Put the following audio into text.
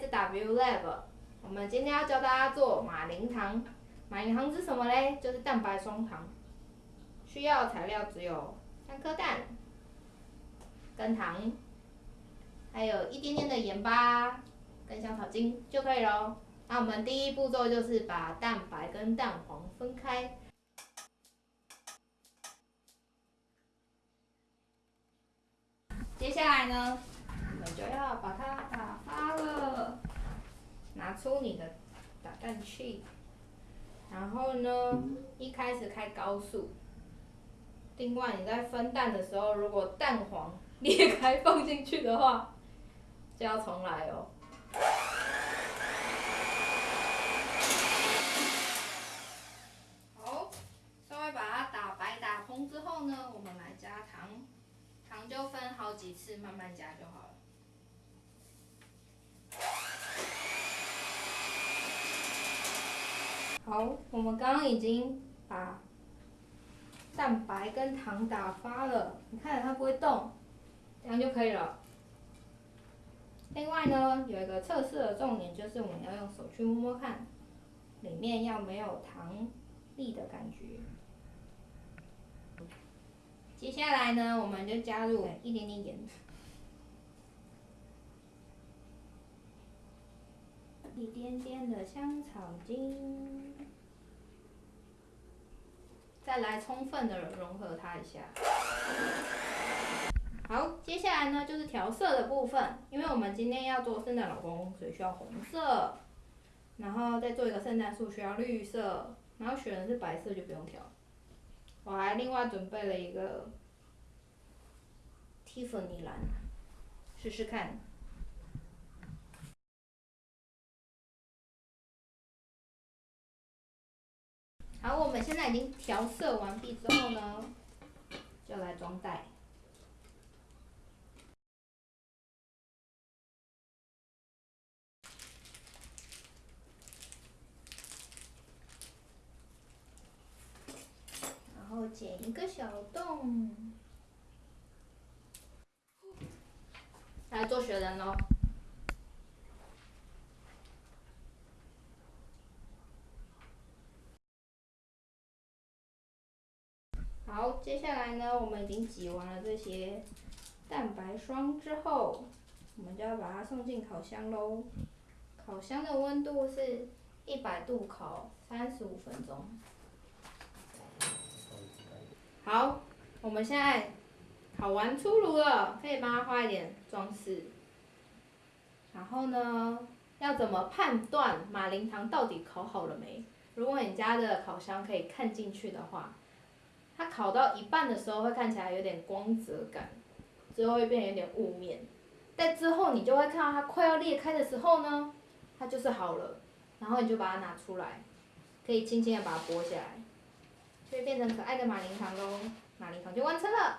wlab。我们今天要教大家做马铃糖。马铃糖是什么嘞？就是蛋白双糖。需要材料只有三颗蛋、跟糖，还有一点点的盐巴跟香草精就可以喽。那我们第一步骤就是把蛋白跟蛋黄分开。接下来呢，我们就要把它打，拿出你的打蛋器，然后呢，一开始开高速。另外你在分蛋的时候，如果蛋黄裂开放进去的话，就要重来哦。好，稍微把它打白打通之后呢，我们来加糖。糖就分好几次，慢慢加就好了。好，我们刚刚已经把蛋白跟糖打发了，你看着它不会动，这样就可以了。另外呢，有一个测试的重点就是我们要用手去摸摸看，里面要没有糖粒的感觉。接下来呢，我们就加入一点点盐，一点点的香草精，再来充分的融合它一下。好，接下来呢就是调色的部分，因为我们今天要做圣诞老公公，所以需要红色，然后再做一个圣诞树需要绿色，然后选的是白色就不用调。我还另外准备了一个 Tiffany 蓝，试试看。们现在已经调色完毕之后呢，就来装袋。然后剪一个小洞，来做雪人喽。好，接下来呢，我们已经挤完了这些蛋白霜之后，我们就要把它送进烤箱喽。烤箱的温度是一百度，烤三十五分钟。好，我们现在烤完出炉了，可以帮它画一点装饰。然后呢，要怎么判断马林糖到底烤好了没？如果你家的烤箱可以看进去的话，它烤到一半的时候会看起来有点光泽感，之后会变有点雾面。但之后你就会看到它快要裂开的时候呢，它就是好了。然后你就把它拿出来，可以轻轻的把它剥下来。就会变成可爱的马铃糖喽，马铃糖就完成了。